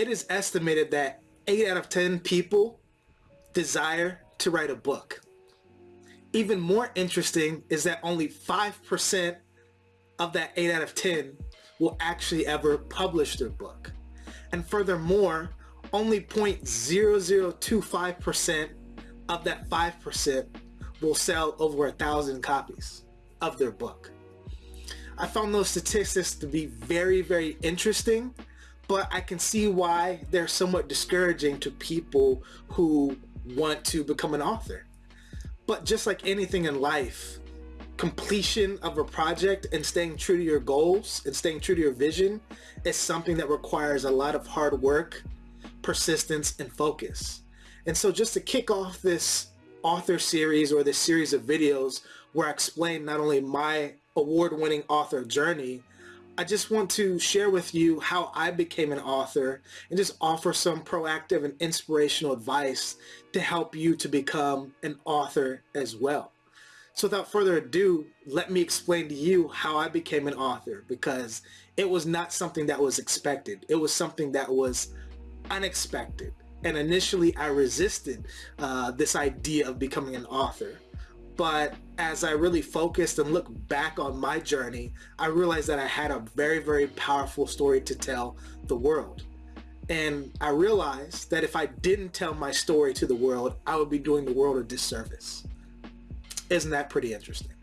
it is estimated that 8 out of 10 people desire to write a book. Even more interesting is that only 5% of that 8 out of 10 will actually ever publish their book. And furthermore, only 0.0025% of that 5% will sell over a thousand copies of their book. I found those statistics to be very, very interesting, but I can see why they're somewhat discouraging to people who want to become an author. But just like anything in life, completion of a project and staying true to your goals and staying true to your vision is something that requires a lot of hard work, persistence, and focus. And so just to kick off this author series or this series of videos where I explain not only my award-winning author journey, I just want to share with you how I became an author and just offer some proactive and inspirational advice to help you to become an author as well. So without further ado, let me explain to you how I became an author because it was not something that was expected. It was something that was unexpected. And initially I resisted uh, this idea of becoming an author. But as I really focused and looked back on my journey, I realized that I had a very, very powerful story to tell the world. And I realized that if I didn't tell my story to the world, I would be doing the world a disservice. Isn't that pretty interesting?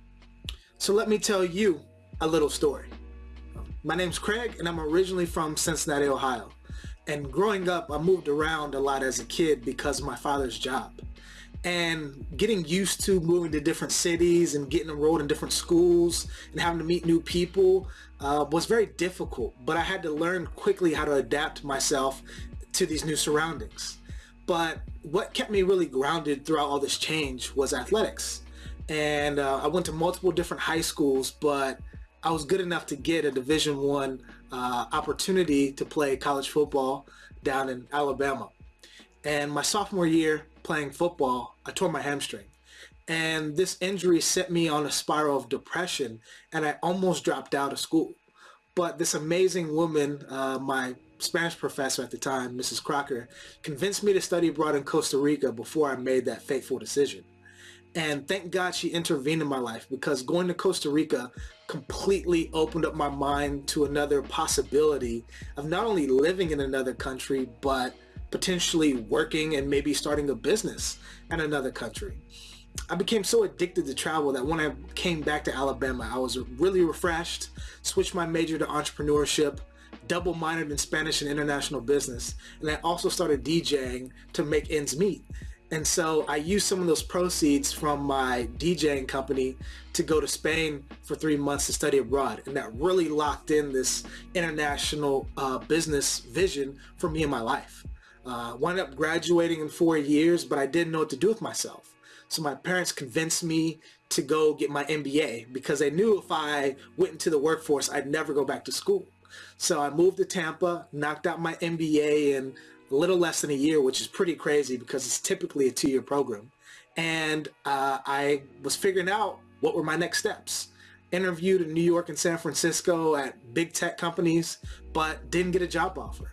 So let me tell you a little story. My name's Craig and I'm originally from Cincinnati, Ohio. And growing up, I moved around a lot as a kid because of my father's job. And getting used to moving to different cities and getting enrolled in different schools and having to meet new people uh, was very difficult. But I had to learn quickly how to adapt myself to these new surroundings. But what kept me really grounded throughout all this change was athletics and uh, I went to multiple different high schools, but I was good enough to get a Division One uh, opportunity to play college football down in Alabama. And my sophomore year playing football, I tore my hamstring. And this injury set me on a spiral of depression and I almost dropped out of school. But this amazing woman, uh, my Spanish professor at the time, Mrs. Crocker, convinced me to study abroad in Costa Rica before I made that fateful decision. And thank God she intervened in my life because going to Costa Rica completely opened up my mind to another possibility of not only living in another country, but potentially working and maybe starting a business in another country. I became so addicted to travel that when I came back to Alabama, I was really refreshed, switched my major to entrepreneurship, double minored in Spanish and international business, and I also started DJing to make ends meet. And so I used some of those proceeds from my DJing company to go to Spain for three months to study abroad. And that really locked in this international uh, business vision for me in my life. Uh, wound up graduating in four years, but I didn't know what to do with myself. So my parents convinced me to go get my MBA because they knew if I went into the workforce, I'd never go back to school. So I moved to Tampa, knocked out my MBA in a little less than a year, which is pretty crazy because it's typically a two-year program. And uh, I was figuring out what were my next steps. Interviewed in New York and San Francisco at big tech companies, but didn't get a job offer.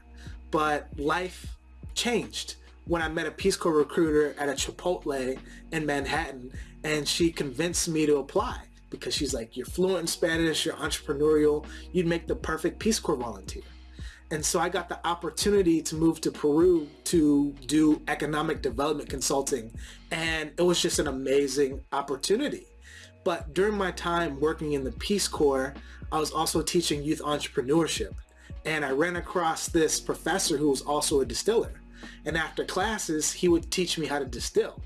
But life changed when I met a Peace Corps recruiter at a Chipotle in Manhattan and she convinced me to apply because she's like, you're fluent in Spanish, you're entrepreneurial, you'd make the perfect Peace Corps volunteer. And so I got the opportunity to move to Peru to do economic development consulting. And it was just an amazing opportunity. But during my time working in the Peace Corps, I was also teaching youth entrepreneurship. And I ran across this professor who was also a distiller. And after classes, he would teach me how to distill.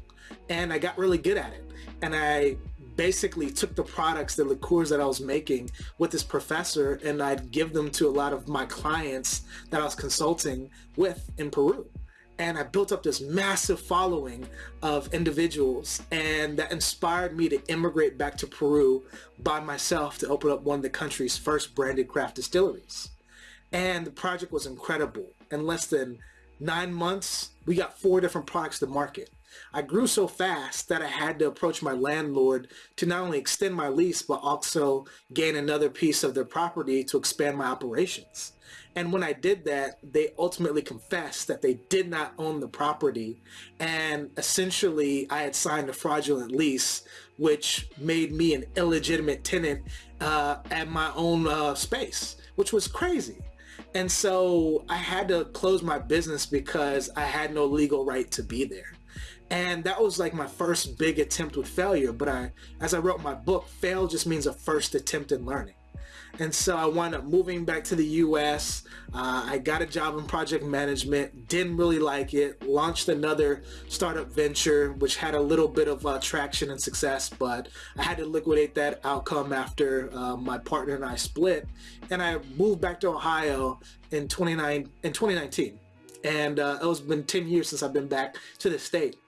And I got really good at it. And I basically took the products, the liqueurs that I was making with this professor and I'd give them to a lot of my clients that I was consulting with in Peru. And I built up this massive following of individuals and that inspired me to immigrate back to Peru by myself to open up one of the country's first branded craft distilleries. And the project was incredible. In less than nine months, we got four different products to market. I grew so fast that I had to approach my landlord to not only extend my lease, but also gain another piece of their property to expand my operations. And when I did that, they ultimately confessed that they did not own the property. And essentially, I had signed a fraudulent lease, which made me an illegitimate tenant uh, at my own uh, space, which was crazy. And so I had to close my business because I had no legal right to be there. And that was like my first big attempt with failure. But I, as I wrote my book, fail just means a first attempt in learning. And so I wound up moving back to the US. Uh, I got a job in project management, didn't really like it, launched another startup venture, which had a little bit of uh, traction and success, but I had to liquidate that outcome after uh, my partner and I split. And I moved back to Ohio in, 29, in 2019. And uh, it was been 10 years since I've been back to the state.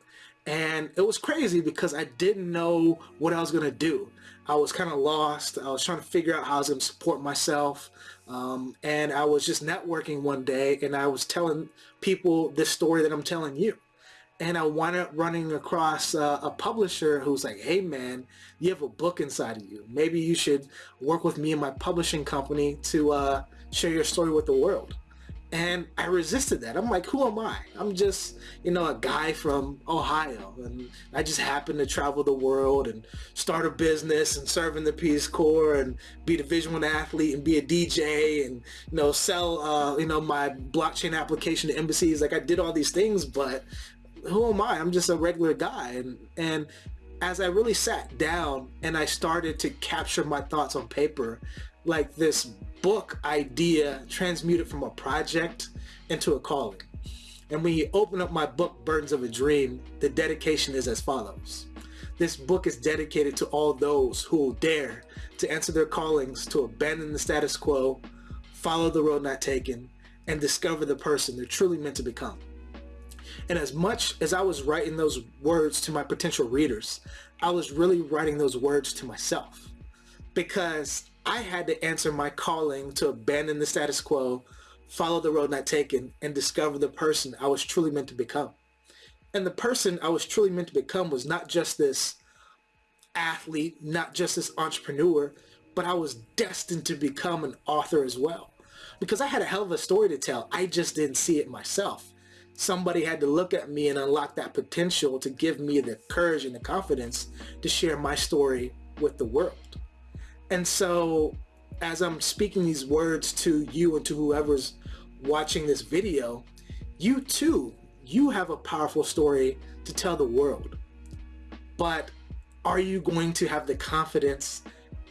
And it was crazy because I didn't know what I was going to do. I was kind of lost. I was trying to figure out how I was to support myself. Um, and I was just networking one day and I was telling people this story that I'm telling you. And I wound up running across uh, a publisher who's like, hey man, you have a book inside of you. Maybe you should work with me and my publishing company to uh, share your story with the world and I resisted that. I'm like, who am I? I'm just, you know, a guy from Ohio, and I just happen to travel the world and start a business and serve in the Peace Corps and be a Division One athlete and be a DJ and you know sell, uh, you know, my blockchain application to embassies. Like I did all these things, but who am I? I'm just a regular guy, and and as I really sat down and I started to capture my thoughts on paper, like this book idea transmuted from a project into a calling. And when you open up my book, Burdens of a Dream, the dedication is as follows. This book is dedicated to all those who will dare to answer their callings, to abandon the status quo, follow the road not taken, and discover the person they're truly meant to become. And as much as I was writing those words to my potential readers, I was really writing those words to myself because I had to answer my calling to abandon the status quo, follow the road not taken, and discover the person I was truly meant to become. And the person I was truly meant to become was not just this athlete, not just this entrepreneur, but I was destined to become an author as well. Because I had a hell of a story to tell. I just didn't see it myself. Somebody had to look at me and unlock that potential to give me the courage and the confidence to share my story with the world. And so as I'm speaking these words to you and to whoever's watching this video, you too, you have a powerful story to tell the world. But are you going to have the confidence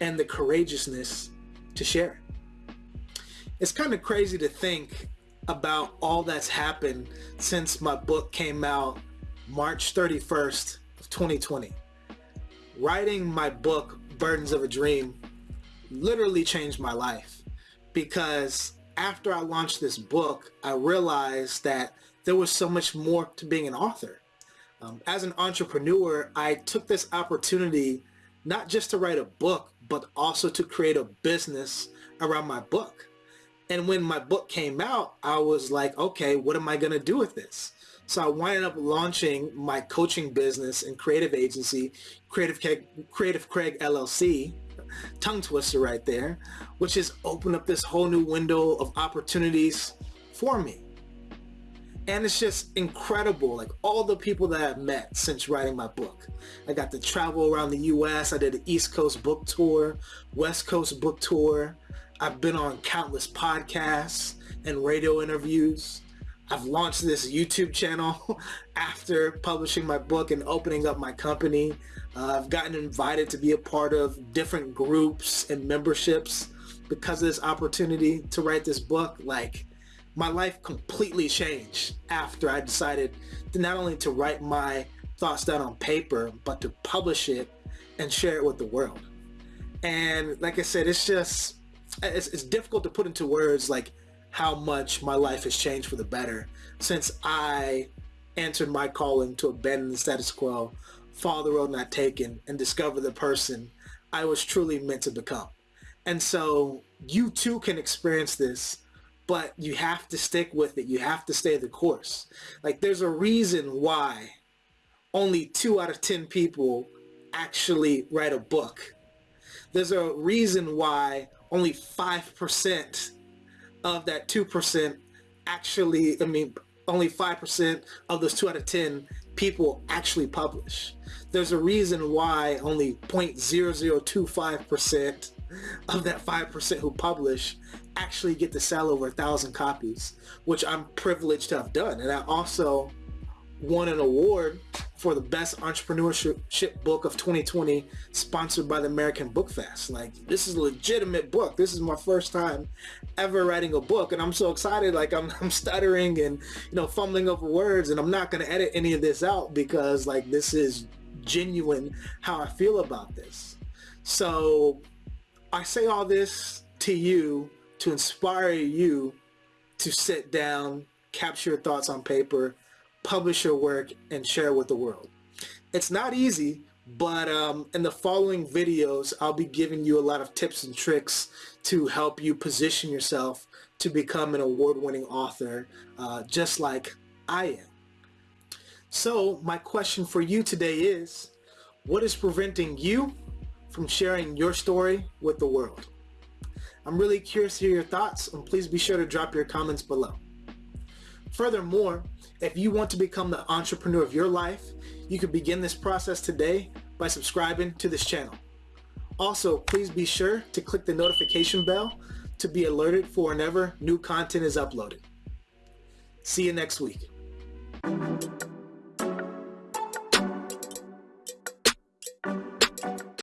and the courageousness to share it? It's kind of crazy to think about all that's happened since my book came out March 31st of 2020. Writing my book, Burdens of a Dream, literally changed my life because after I launched this book, I realized that there was so much more to being an author. Um, as an entrepreneur, I took this opportunity not just to write a book, but also to create a business around my book. And when my book came out, I was like, okay, what am I going to do with this? So I wound up launching my coaching business and creative agency, Creative, Creative Craig LLC, tongue twister right there, which has opened up this whole new window of opportunities for me. And it's just incredible, like all the people that I've met since writing my book. I got to travel around the US. I did an East Coast book tour, West Coast book tour. I've been on countless podcasts and radio interviews. I've launched this YouTube channel after publishing my book and opening up my company. Uh, I've gotten invited to be a part of different groups and memberships because of this opportunity to write this book. Like my life completely changed after I decided to not only to write my thoughts down on paper, but to publish it and share it with the world. And like I said, it's just, it's, it's difficult to put into words like how much my life has changed for the better since I answered my calling to abandon the status quo follow the road not taken and discover the person I was truly meant to become. And so you too can experience this, but you have to stick with it. You have to stay the course. Like there's a reason why only two out of 10 people actually write a book. There's a reason why only 5% of that 2% actually, I mean, only 5% of those 2 out of 10 people actually publish. There's a reason why only 0.0025% of that 5% who publish actually get to sell over a thousand copies, which I'm privileged to have done. And I also won an award for the best entrepreneurship book of 2020 sponsored by the American Book Fest. Like this is a legitimate book. This is my first time ever writing a book and I'm so excited like I'm, I'm stuttering and you know fumbling over words and I'm not going to edit any of this out because like this is genuine how I feel about this. So I say all this to you to inspire you to sit down, capture your thoughts on paper, publish your work and share with the world. It's not easy, but um, in the following videos, I'll be giving you a lot of tips and tricks to help you position yourself to become an award-winning author, uh, just like I am. So my question for you today is, what is preventing you from sharing your story with the world? I'm really curious to hear your thoughts and please be sure to drop your comments below. Furthermore, if you want to become the entrepreneur of your life, you can begin this process today by subscribing to this channel. Also, please be sure to click the notification bell to be alerted for whenever new content is uploaded. See you next week.